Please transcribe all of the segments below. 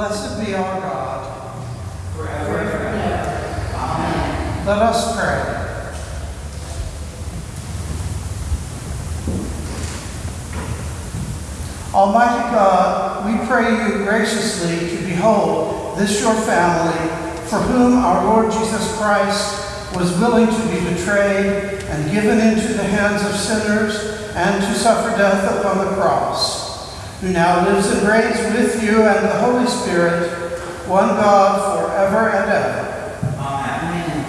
Blessed be our God. forever and ever. Amen. Let us pray. Almighty God, we pray you graciously to behold this your family, for whom our Lord Jesus Christ was willing to be betrayed and given into the hands of sinners and to suffer death upon the cross, who now lives and reigns with you and the Holy Spirit, one God, forever and ever. Amen.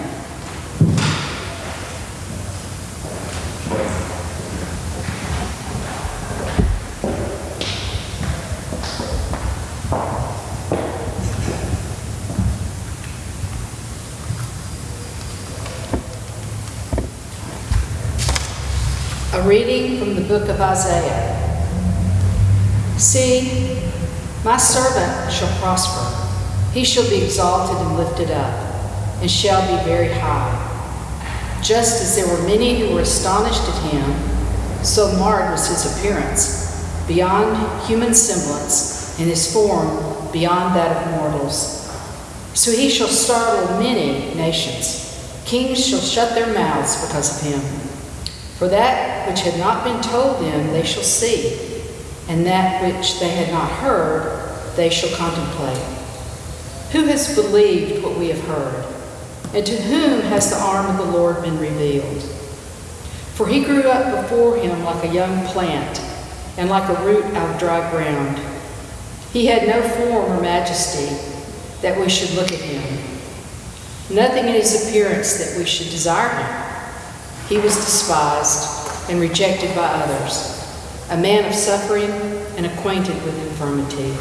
A reading from the book of Isaiah. See, my servant shall prosper. He shall be exalted and lifted up, and shall be very high. Just as there were many who were astonished at him, so marred was his appearance, beyond human semblance, and his form beyond that of mortals. So he shall startle many nations. Kings shall shut their mouths because of him. For that which had not been told them they shall see, and that which they had not heard they shall contemplate. Who has believed what we have heard? And to whom has the arm of the Lord been revealed? For he grew up before him like a young plant, and like a root out of dry ground. He had no form or majesty that we should look at him, nothing in his appearance that we should desire him. He was despised and rejected by others, a man of suffering and acquainted with infirmity.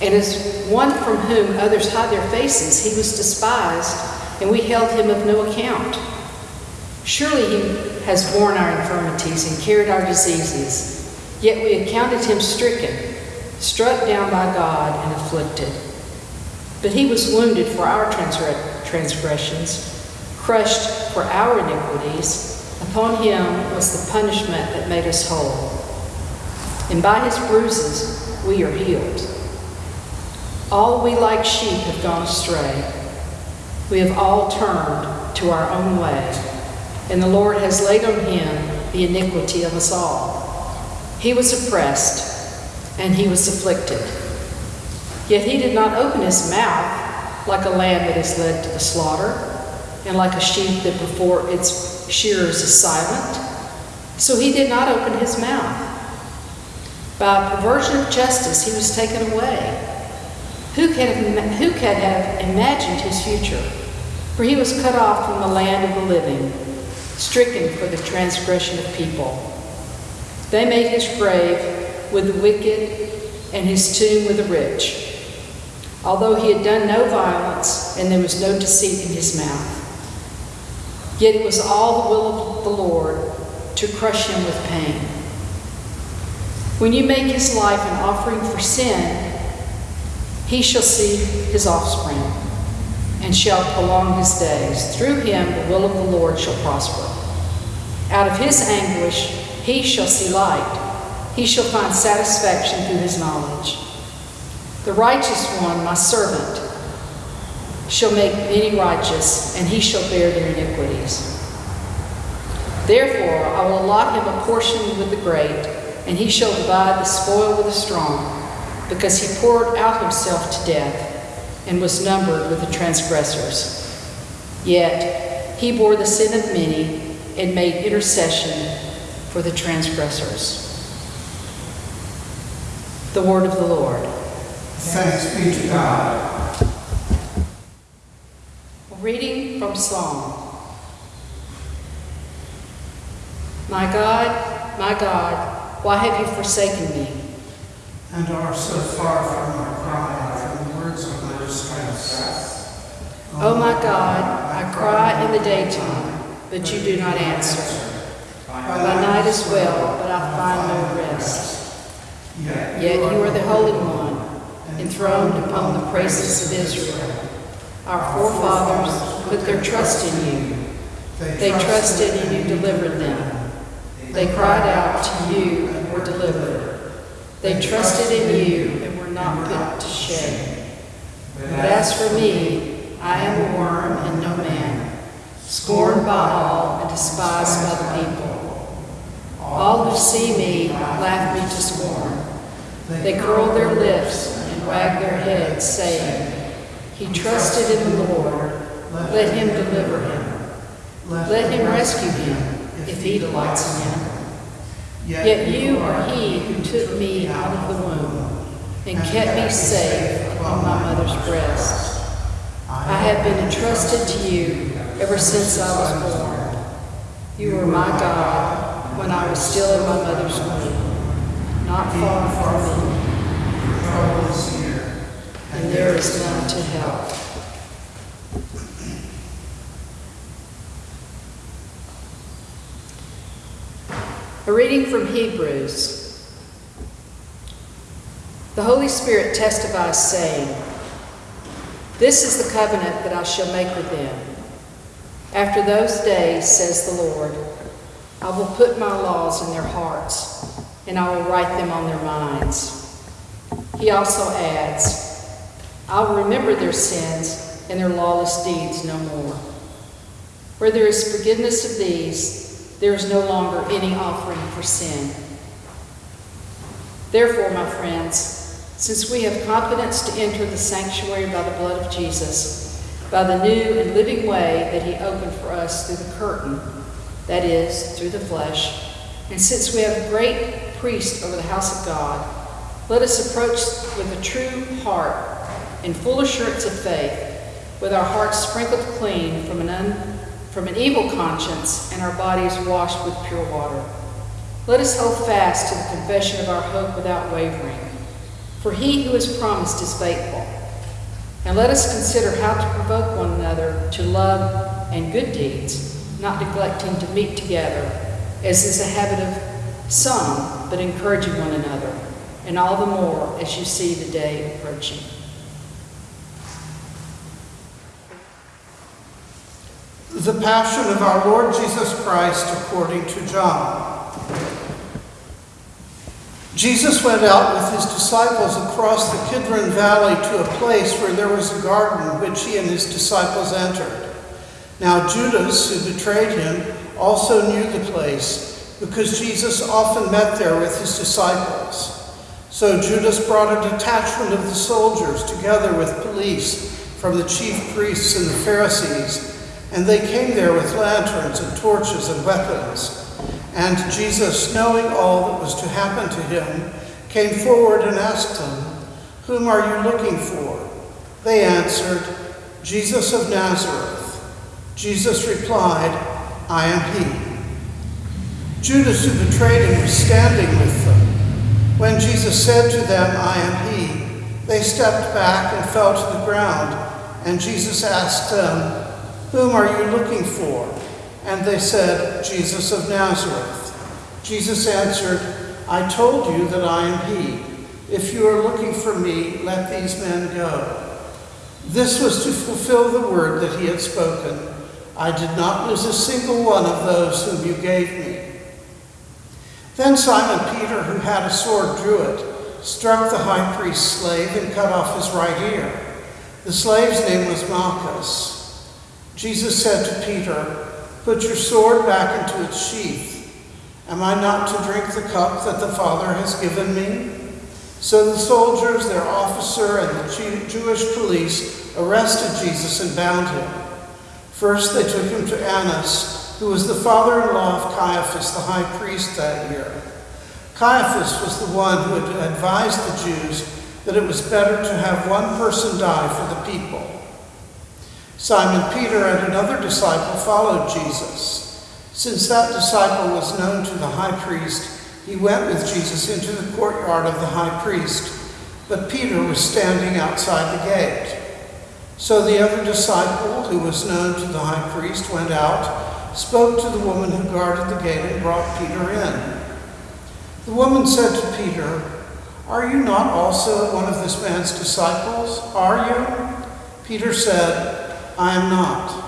And as one from whom others hide their faces, he was despised, and we held him of no account. Surely he has borne our infirmities and carried our diseases, yet we accounted him stricken, struck down by God, and afflicted. But he was wounded for our transgressions crushed for our iniquities. Upon him was the punishment that made us whole. And by his bruises we are healed. All we like sheep have gone astray. We have all turned to our own way, and the Lord has laid on him the iniquity of us all. He was oppressed, and he was afflicted. Yet he did not open his mouth like a lamb that is led to the slaughter and like a sheep that before its shearers is silent. So he did not open his mouth. By perversion of justice, he was taken away. Who who could have imagined his future? For he was cut off from the land of the living, stricken for the transgression of people. They made his grave with the wicked and his tomb with the rich. Although he had done no violence and there was no deceit in his mouth. Yet it was all the will of the Lord to crush him with pain. When you make his life an offering for sin, he shall see his offspring and shall prolong his days. Through him the will of the Lord shall prosper. Out of his anguish he shall see light. He shall find satisfaction through his knowledge. The righteous one, my servant, shall make many righteous, and he shall bear their iniquities. Therefore, I will allot him a portion with the great, and he shall divide the spoil with the strong, because he poured out himself to death, and was numbered with the transgressors. Yet he bore the sin of many, and made intercession for the transgressors. The word of the Lord. Thanks be to God. Reading from Psalm. My God, my God, why have you forsaken me? And are so far from our cry, from the words of my distress. Oh my God, I cry in the daytime, but you do not answer. By night as well, but I find no rest. Yet you are the Holy One, enthroned upon the praises of Israel. Our forefathers put their trust in you. They trusted and you delivered them. They cried out to you and were delivered. They trusted in you and were not put to shame. But as for me, I am a worm and no man, scorned by all and despised by the people. All who see me laugh me to scorn. They curl their lips and wag their heads, saying, He trusted in the Lord. Let him deliver him. Let him rescue him if he delights in him. Yet you are he who took me out of the womb and kept me safe upon my mother's breast. I have been entrusted to you ever since I was born. You were my God when I was still in my mother's womb. Not far from me, Trouble is here. and there is none to help. A reading from Hebrews. The Holy Spirit testifies, saying, This is the covenant that I shall make with them. After those days, says the Lord, I will put my laws in their hearts, and I will write them on their minds. He also adds, I will remember their sins and their lawless deeds no more. Where there is forgiveness of these, there is no longer any offering for sin. Therefore, my friends, since we have confidence to enter the sanctuary by the blood of Jesus, by the new and living way that he opened for us through the curtain, that is, through the flesh, and since we have a great priest over the house of God, let us approach with a true heart and full assurance of faith, with our hearts sprinkled clean from an, un, from an evil conscience and our bodies washed with pure water. Let us hold fast to the confession of our hope without wavering, for he who has promised is faithful. And let us consider how to provoke one another to love and good deeds, not neglecting to meet together, as is a habit of some, but encouraging one another, and all the more as you see the day approaching. The Passion of our Lord Jesus Christ according to John. Jesus went out with his disciples across the Kidron Valley to a place where there was a garden which he and his disciples entered. Now Judas, who betrayed him, also knew the place because Jesus often met there with his disciples. So Judas brought a detachment of the soldiers together with police from the chief priests and the Pharisees, and they came there with lanterns and torches and weapons. And Jesus, knowing all that was to happen to him, came forward and asked them, Whom are you looking for? They answered, Jesus of Nazareth. Jesus replied, I am he. Judas, who betrayed him, was standing with them. When Jesus said to them, I am he, they stepped back and fell to the ground. And Jesus asked them, Whom are you looking for? And they said, Jesus of Nazareth. Jesus answered, I told you that I am he. If you are looking for me, let these men go. This was to fulfill the word that he had spoken. I did not lose a single one of those whom you gave me. Then Simon Peter, who had a sword, drew it, struck the high priest's slave, and cut off his right ear. The slave's name was Malchus. Jesus said to Peter, Put your sword back into its sheath. Am I not to drink the cup that the Father has given me? So the soldiers, their officer, and the Jewish police arrested Jesus and bound him. First, they took him to Annas, who was the father in law of Caiaphas, the high priest that year. Caiaphas was the one who had advised the Jews that it was better to have one person die for the people. Simon Peter and another disciple followed Jesus. Since that disciple was known to the high priest, he went with Jesus into the courtyard of the high priest, but Peter was standing outside the gate. So the other disciple, who was known to the high priest, went out, spoke to the woman who guarded the gate, and brought Peter in. The woman said to Peter, Are you not also one of this man's disciples? Are you? Peter said, I am not.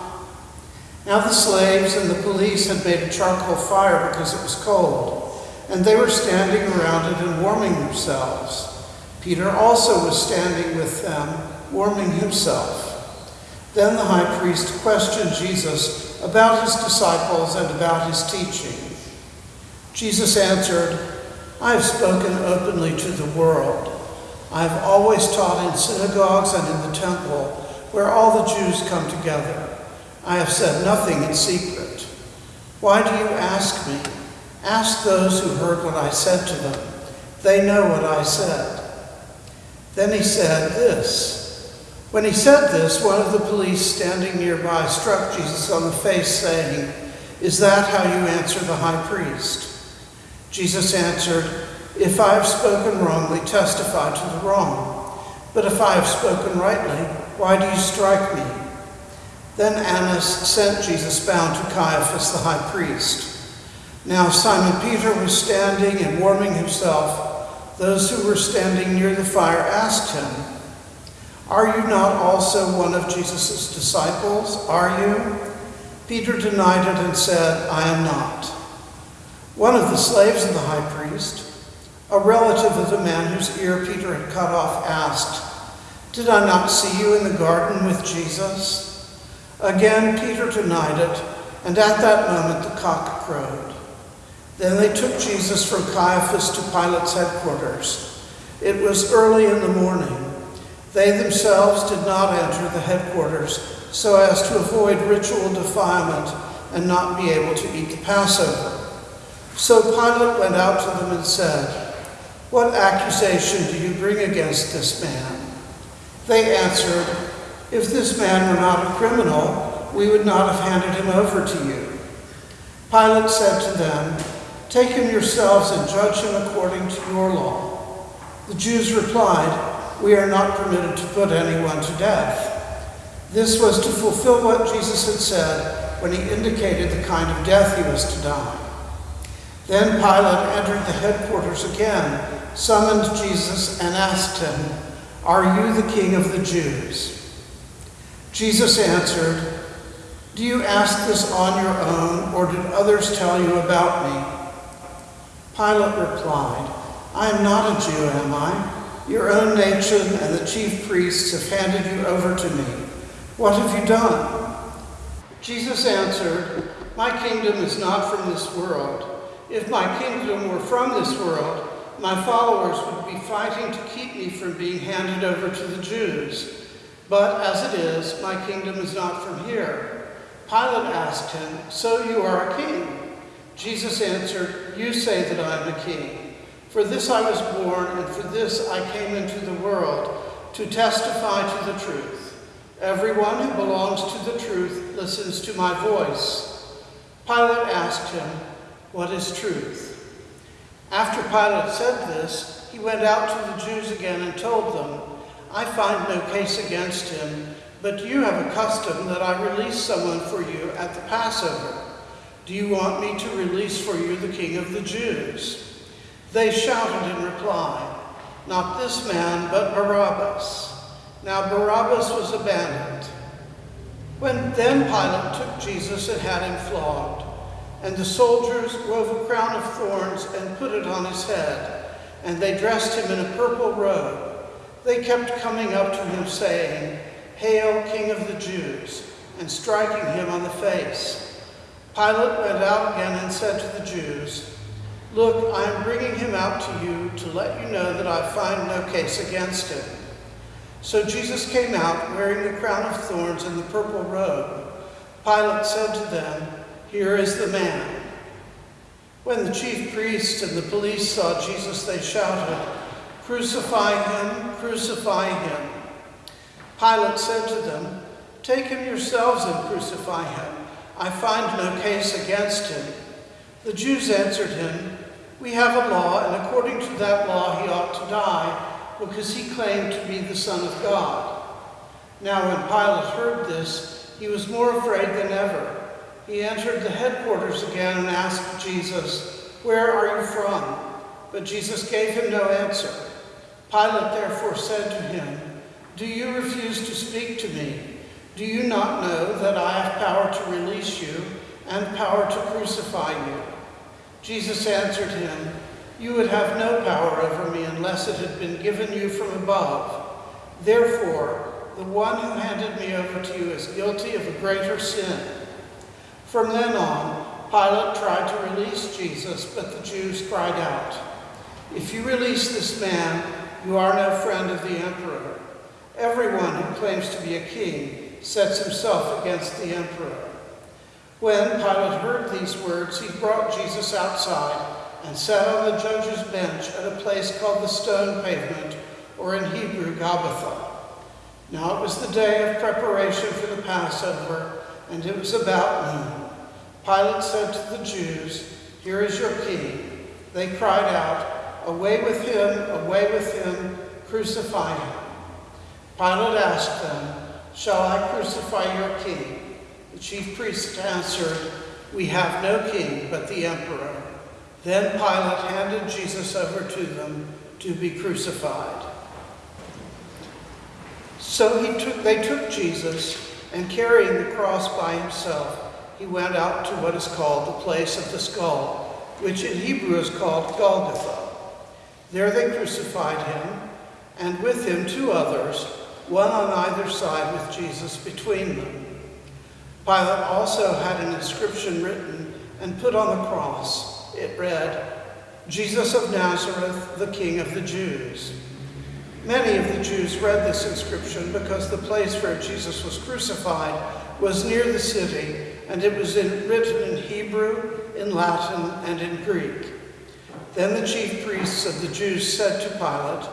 Now the slaves and the police had made a charcoal fire because it was cold, and they were standing around it and warming themselves. Peter also was standing with them, warming himself. Then the high priest questioned Jesus about his disciples and about his teaching. Jesus answered, I have spoken openly to the world. I have always taught in synagogues and in the temple, where all the Jews come together. I have said nothing in secret. Why do you ask me? Ask those who heard what I said to them. They know what I said. Then he said this. When he said this, one of the police standing nearby struck Jesus on the face, saying, Is that how you answer the high priest? Jesus answered, If I have spoken wrongly, testify to the wrong. But if I have spoken rightly, why do you strike me? Then Annas sent Jesus bound to Caiaphas the high priest. Now Simon Peter was standing and warming himself. Those who were standing near the fire asked him, Are you not also one of Jesus' disciples? Are you? Peter denied it and said, I am not. One of the slaves of the high priest, a relative of the man whose ear Peter had cut off, asked, Did I not see you in the garden with Jesus? Again, Peter denied it, and at that moment the cock crowed. Then they took Jesus from Caiaphas to Pilate's headquarters. It was early in the morning. They themselves did not enter the headquarters so as to avoid ritual defilement and not be able to eat the Passover. So Pilate went out to them and said, What accusation do you bring against this man? They answered, If this man were not a criminal, we would not have handed him over to you. Pilate said to them, Take him yourselves and judge him according to your law. The Jews replied, We are not permitted to put anyone to death. This was to fulfill what Jesus had said when he indicated the kind of death he was to die. Then Pilate entered the headquarters again, summoned Jesus, and asked him, Are you the king of the Jews? Jesus answered, Do you ask this on your own, or did others tell you about me? Pilate replied, I am not a Jew, am I? Your own nation and the chief priests have handed you over to me. What have you done? Jesus answered, My kingdom is not from this world. If my kingdom were from this world, my followers would be fighting to keep me from being handed over to the Jews. But as it is, my kingdom is not from here. Pilate asked him, So you are a king? Jesus answered, You say that I am a king. For this I was born, and for this I came into the world, to testify to the truth. Everyone who belongs to the truth listens to my voice. Pilate asked him, what is truth? After Pilate said this, he went out to the Jews again and told them, I find no case against him, but you have a custom that I release someone for you at the Passover. Do you want me to release for you the king of the Jews? They shouted in reply, Not this man, but Barabbas. Now Barabbas was abandoned. When then Pilate took Jesus and had him flogged. And the soldiers wove a crown of thorns and put it on his head, and they dressed him in a purple robe. They kept coming up to him, saying, Hail, King of the Jews, and striking him on the face. Pilate went out again and said to the Jews, Look, I am bringing him out to you to let you know that I find no case against him. So Jesus came out wearing the crown of thorns and the purple robe. Pilate said to them, here is the man. When the chief priests and the police saw Jesus, they shouted, Crucify him, crucify him. Pilate said to them, Take him yourselves and crucify him. I find no case against him. The Jews answered him, We have a law, and according to that law he ought to die, because he claimed to be the Son of God. Now when Pilate heard this, he was more afraid than ever he entered the headquarters again and asked Jesus, Where are you from? But Jesus gave him no answer. Pilate therefore said to him, Do you refuse to speak to me? Do you not know that I have power to release you and power to crucify you? Jesus answered him, You would have no power over me unless it had been given you from above. Therefore, the one who handed me over to you is guilty of a greater sin. From then on, Pilate tried to release Jesus, but the Jews cried out, If you release this man, you are no friend of the emperor. Everyone who claims to be a king sets himself against the emperor. When Pilate heard these words, he brought Jesus outside and sat on the judge's bench at a place called the Stone Pavement, or in Hebrew, Gabbatha. Now it was the day of preparation for the Passover, and it was about noon. Pilate said to the Jews, Here is your king. They cried out, Away with him, away with him, crucify him. Pilate asked them, Shall I crucify your king? The chief priests answered, We have no king but the emperor. Then Pilate handed Jesus over to them to be crucified. So he took, they took Jesus, and carrying the cross by himself, he went out to what is called the place of the skull, which in Hebrew is called Golgotha. There they crucified him, and with him two others, one on either side with Jesus between them. Pilate also had an inscription written and put on the cross. It read, Jesus of Nazareth, the King of the Jews. Many of the Jews read this inscription because the place where Jesus was crucified was near the city, and it was in, written in Hebrew, in Latin, and in Greek. Then the chief priests of the Jews said to Pilate,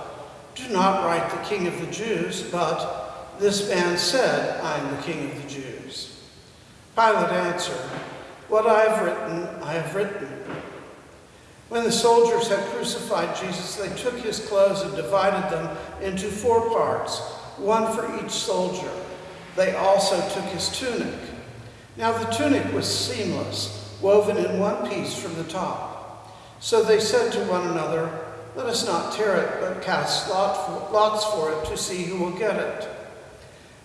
Do not write the King of the Jews, but this man said, I am the King of the Jews. Pilate answered, What I have written, I have written. When the soldiers had crucified Jesus, they took his clothes and divided them into four parts, one for each soldier. They also took his tunic. Now the tunic was seamless, woven in one piece from the top. So they said to one another, Let us not tear it, but cast lots for it to see who will get it.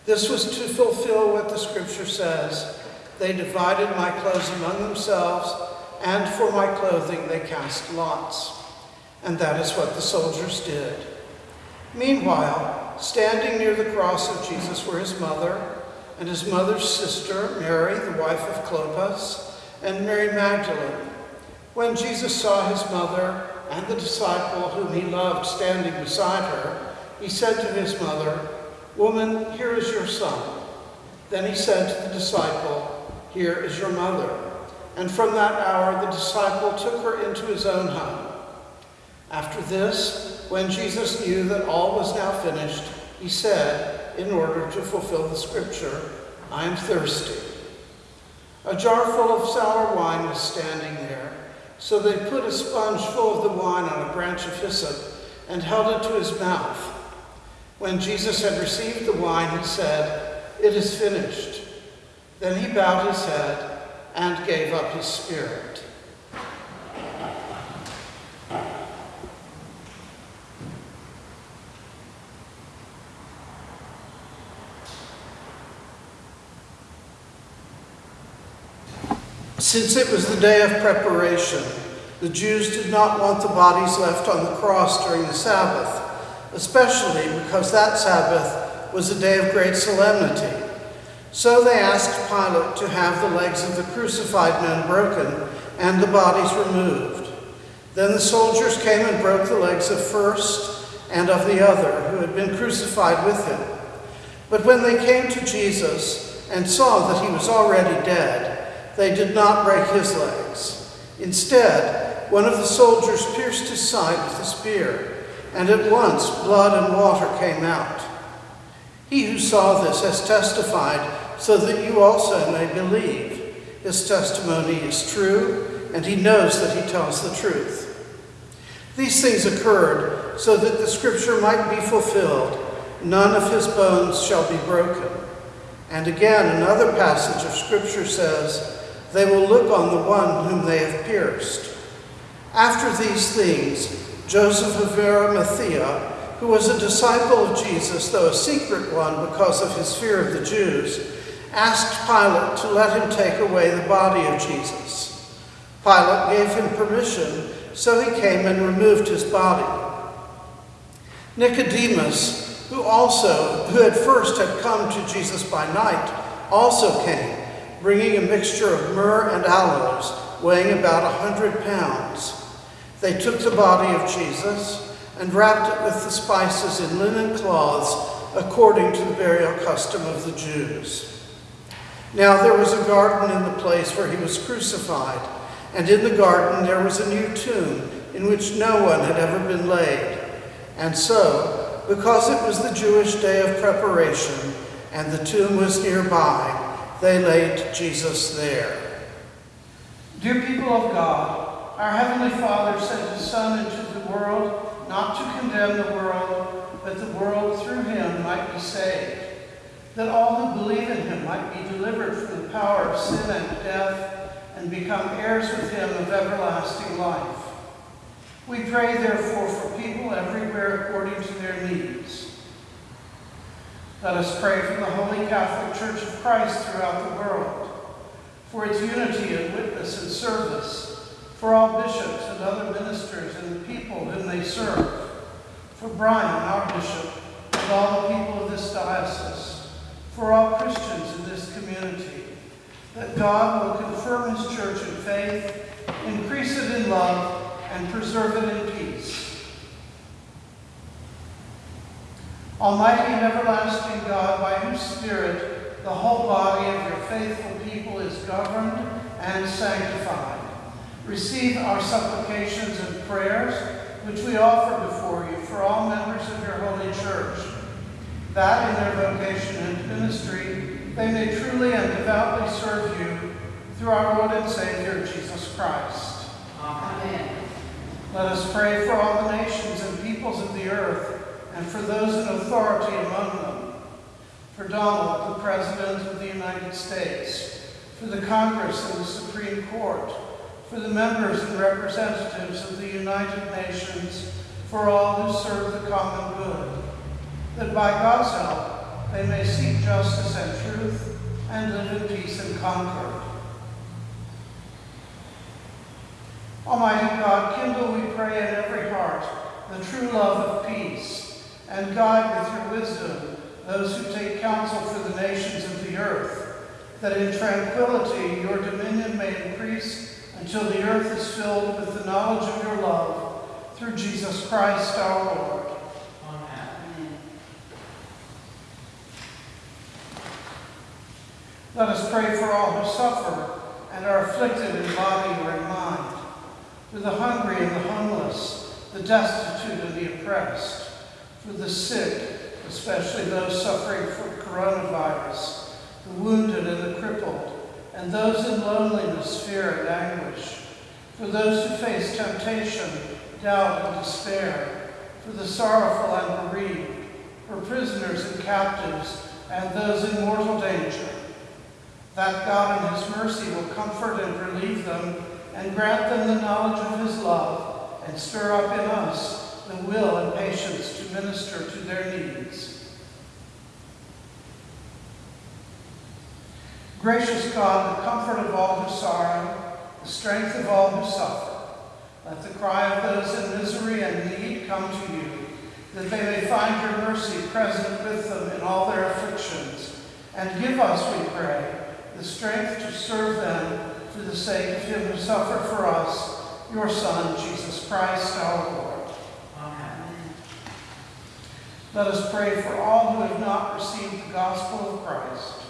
This was to fulfill what the scripture says They divided my clothes among themselves and for my clothing they cast lots. And that is what the soldiers did. Meanwhile, standing near the cross of Jesus were his mother, and his mother's sister, Mary, the wife of Clopas, and Mary Magdalene. When Jesus saw his mother and the disciple whom he loved standing beside her, he said to his mother, Woman, here is your son. Then he said to the disciple, Here is your mother. And from that hour, the disciple took her into his own home. After this, when Jesus knew that all was now finished, he said, in order to fulfill the scripture, I am thirsty. A jar full of sour wine was standing there. So they put a sponge full of the wine on a branch of hyssop and held it to his mouth. When Jesus had received the wine, he said, It is finished. Then he bowed his head and gave up his spirit. Since it was the day of preparation, the Jews did not want the bodies left on the cross during the Sabbath, especially because that Sabbath was a day of great solemnity. So they asked Pilate to have the legs of the crucified men broken and the bodies removed. Then the soldiers came and broke the legs of first and of the other who had been crucified with him. But when they came to Jesus and saw that he was already dead, they did not break his legs. Instead, one of the soldiers pierced his side with a spear, and at once blood and water came out. He who saw this has testified so that you also may believe. His testimony is true, and he knows that he tells the truth. These things occurred so that the scripture might be fulfilled none of his bones shall be broken. And again, another passage of scripture says, They will look on the one whom they have pierced. After these things, Joseph of Arimathea, who was a disciple of Jesus, though a secret one because of his fear of the Jews, asked Pilate to let him take away the body of Jesus. Pilate gave him permission, So he came and removed his body. Nicodemus, who also, who at first had come to Jesus by night, also came, bringing a mixture of myrrh and aloes, weighing about a hundred pounds. They took the body of Jesus and wrapped it with the spices in linen cloths, according to the burial custom of the Jews. Now there was a garden in the place where he was crucified, and in the garden there was a new tomb in which no one had ever been laid. And so, because it was the Jewish day of preparation and the tomb was nearby, they laid Jesus there. Dear people of God, our Heavenly Father sent His Son into the world not to condemn the world, but the world through Him might be saved, that all who believe in Him might be delivered from the power of sin and death and become heirs with Him of everlasting life. We pray, therefore, for people everywhere according to their needs. Let us pray for the Holy Catholic Church of Christ throughout the world, for its unity and witness and service, for all bishops and other ministers and the people whom they serve, for Brian, our bishop, and all the people of this diocese, for all Christians in this community, that God will confirm his church in faith, increase it in love, and preserve it in peace. Almighty and everlasting God, by whose Spirit the whole body of your faithful people is governed and sanctified, receive our supplications and prayers, which we offer before you for all members of your holy church, that in their vocation and ministry they may truly and devoutly serve you through our Lord and Savior, Jesus Christ. Amen. Let us pray for all the nations and peoples of the earth, and for those in authority among them. For Donald, the President of the United States, for the Congress and the Supreme Court, for the members and representatives of the United Nations, for all who serve the common good, that by God's help they may seek justice and truth and live in peace and concord. Almighty God, kindle, we pray, in every heart the true love of peace, and guide with your wisdom those who take counsel for the nations of the earth, that in tranquility your dominion may increase until the earth is filled with the knowledge of your love, through Jesus Christ our Lord. Amen. Let us pray for all who suffer and are afflicted in body or in mind, for the hungry and the homeless, the destitute and the oppressed, for the sick, especially those suffering from coronavirus, the wounded and the crippled, and those in loneliness, fear, and anguish, for those who face temptation, doubt, and despair, for the sorrowful and bereaved, for prisoners and captives, and those in mortal danger, that God in his mercy will comfort and relieve them and grant them the knowledge of his love and stir up in us the will and patience to minister to their needs. Gracious God, the comfort of all who sorrow, the strength of all who suffer, let the cry of those in misery and need come to you, that they may find your mercy present with them in all their afflictions, and give us, we pray, the strength to serve them for the sake of him who suffered for us, your Son, Jesus Christ our Lord. Amen. Let us pray for all who have not received the gospel of Christ.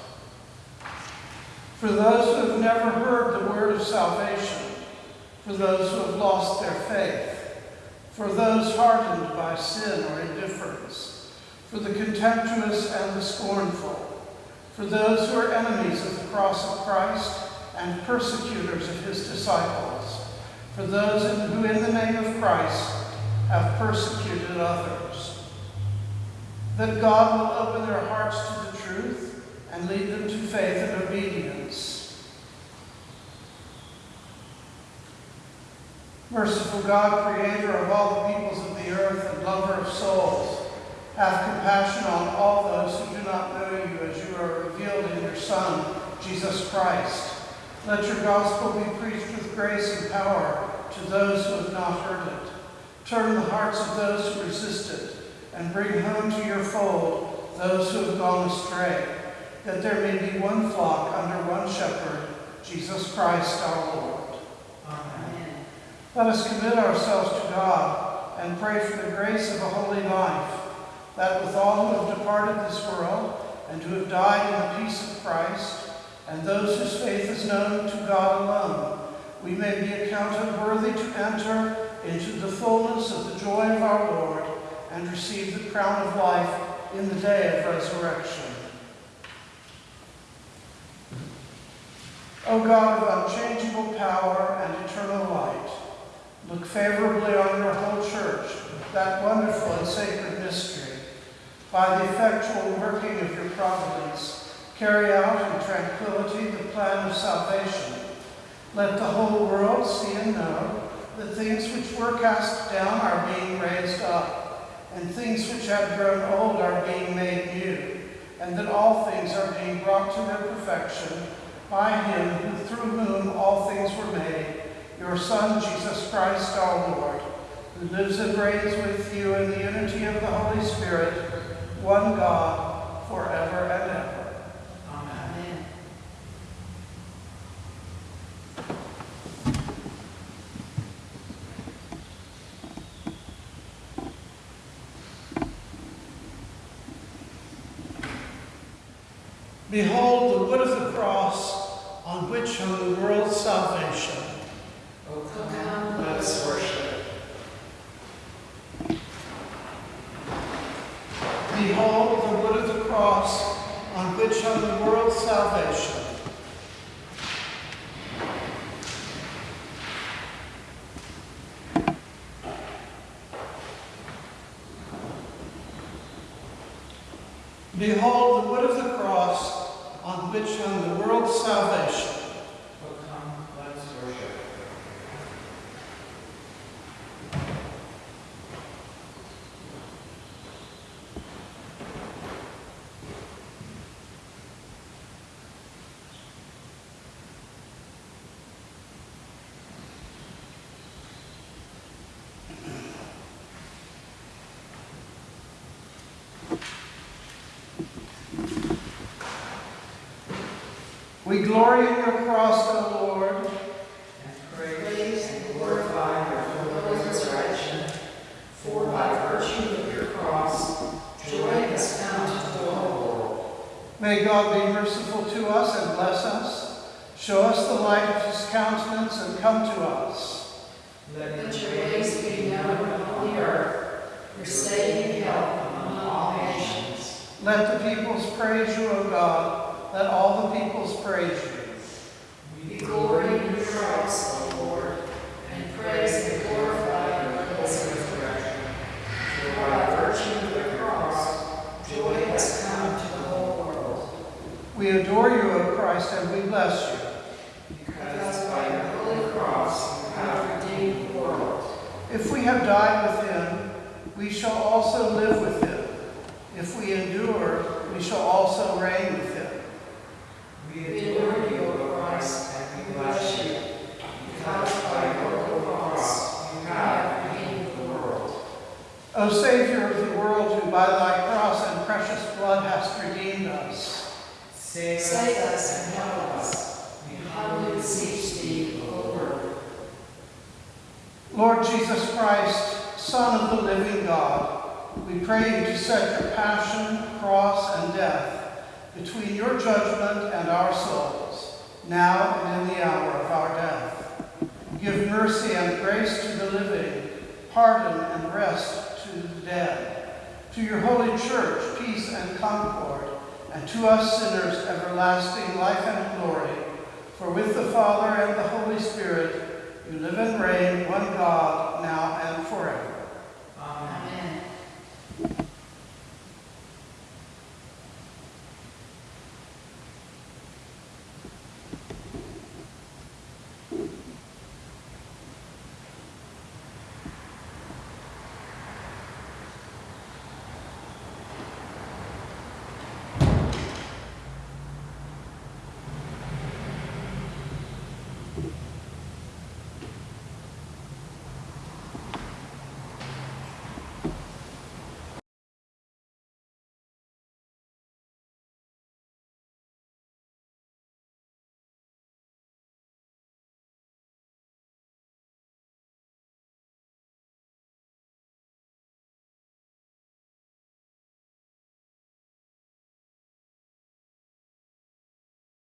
For those who have never heard the word of salvation, for those who have lost their faith, for those hardened by sin or indifference, for the contemptuous and the scornful, for those who are enemies of the cross of Christ and persecutors of his disciples, for those who in the name of Christ have persecuted others. That God will open their hearts to the truth and lead them to faith and obedience. Merciful God, creator of all the peoples of the earth and lover of souls, have compassion on all those who do not know you as you are revealed in your Son, Jesus Christ. Let your gospel be preached with grace and power to those who have not heard it. Turn the hearts of those who resist it, and bring home to your fold those who have gone astray, that there may be one flock under one shepherd, Jesus Christ our Lord. Amen. Let us commit ourselves to God and pray for the grace of a holy life, that with all who have departed this world and who have died in the peace of Christ, and those whose faith is known to God alone, we may be accounted worthy to enter into the fullness of the joy of our Lord and receive the crown of life in the day of resurrection. O God of unchangeable power and eternal light, look favorably on your whole church, that wonderful and sacred mystery. By the effectual working of your providence, carry out in tranquility the plan of salvation. Let the whole world see and know that things which were cast down are being raised up, and things which have grown old are being made new, and that all things are being brought to their perfection by him who, through whom all things were made, your Son, Jesus Christ our Lord, who lives and reigns with you in the unity of the Holy Spirit, one God, forever and ever. Amen. Amen. Behold the wood of the cross on which hung the world's salvation. O come, let us worship. Behold the wood of the cross on which hung the world's salvation. Behold the wood of the cross on which hung the world's salvation. O come, let us worship. We glory in your cross, O Lord. And praise and glorify your holy resurrection. For by virtue of your cross, joy has come to the whole world. May God be merciful to us and bless us, show us the light of his countenance, and come to us. Let your ways be known on the earth, your saving help among all nations. Let the peoples praise you, O God. Let all the peoples praise you. We glory in your Christ, O Lord, and praise and glorify your holy resurrection. For by virtue of the cross, joy has come to the whole world. We adore you, O Christ, and we bless you. Because by your holy cross you have redeemed the world. If we have died with him, we shall also live with him. If we endure, we shall also reign with him. We adore you, O Christ, and we bless you. Because by your cross you have redeemed the world. O Savior of the world, who by thy cross and precious blood hast redeemed us, Save us. Save us and help us. We humbly beseech thee, O Lord. Lord Jesus Christ, Son of the living God, we pray you to set your passion, cross, and death between your judgment and our souls, now and in the hour of our death. Give mercy and grace to the living, pardon and rest to the dead. To your holy church, peace and concord, and to us sinners, everlasting life and glory. For with the Father and the Holy Spirit, you live and reign, one God.